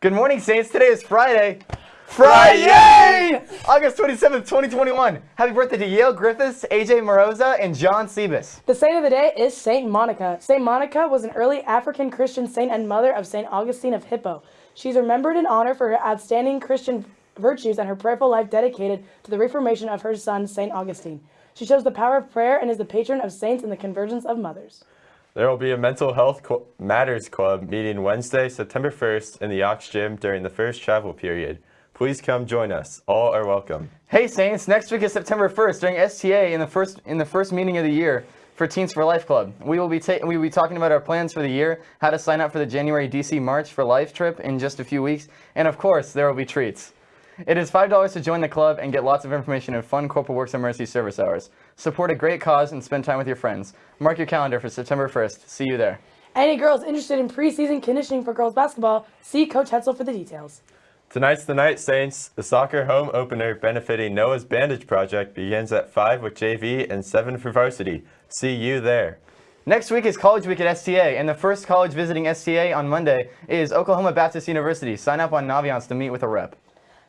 Good morning, Saints. Today is Friday. Friday! August 27th, 2021. Happy birthday to Yale Griffiths, AJ Moroza, and John Sebas. The saint of the day is Saint Monica. Saint Monica was an early African Christian saint and mother of Saint Augustine of Hippo. She's remembered in honor for her outstanding Christian virtues and her prayerful life dedicated to the reformation of her son, Saint Augustine. She shows the power of prayer and is the patron of saints and the convergence of mothers. There will be a Mental Health Matters Club meeting Wednesday, September 1st in the Aux Gym during the first travel period. Please come join us. All are welcome. Hey, Saints. Next week is September 1st during STA in the first in the first meeting of the year for Teens for Life Club. We will be we will be talking about our plans for the year, how to sign up for the January DC March for Life trip in just a few weeks, and of course, there will be treats. It is $5 to join the club and get lots of information and fun Corporal Works and Mercy service hours. Support a great cause and spend time with your friends. Mark your calendar for September 1st. See you there. Any girls interested in preseason conditioning for girls basketball, see Coach Hetzel for the details. Tonight's the night, Saints. The soccer home opener benefiting Noah's Bandage Project begins at 5 with JV and 7 for varsity. See you there. Next week is College Week at STA, and the first college visiting STA on Monday is Oklahoma Baptist University. Sign up on Naviance to meet with a rep.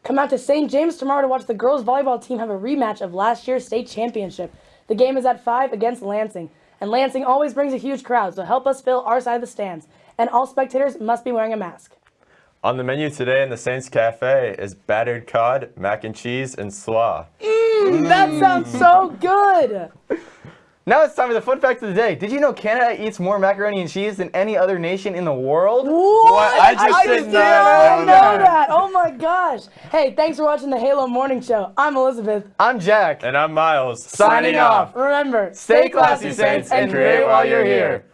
Come out to St. James tomorrow to watch the girls volleyball team have a rematch of last year's state championship. The game is at 5 against Lansing, and Lansing always brings a huge crowd, so help us fill our side of the stands. And all spectators must be wearing a mask. On the menu today in the Saints Cafe is battered cod, mac and cheese, and slaw. Mmm, that sounds so good! Now it's time for the fun fact of the day. Did you know Canada eats more macaroni and cheese than any other nation in the world? What? I just did did not not know know that. That. My gosh. Hey, thanks for watching the Halo Morning Show. I'm Elizabeth. I'm Jack. And I'm Miles. Signing off. Remember, Stay classy, Saints, and create while you're here.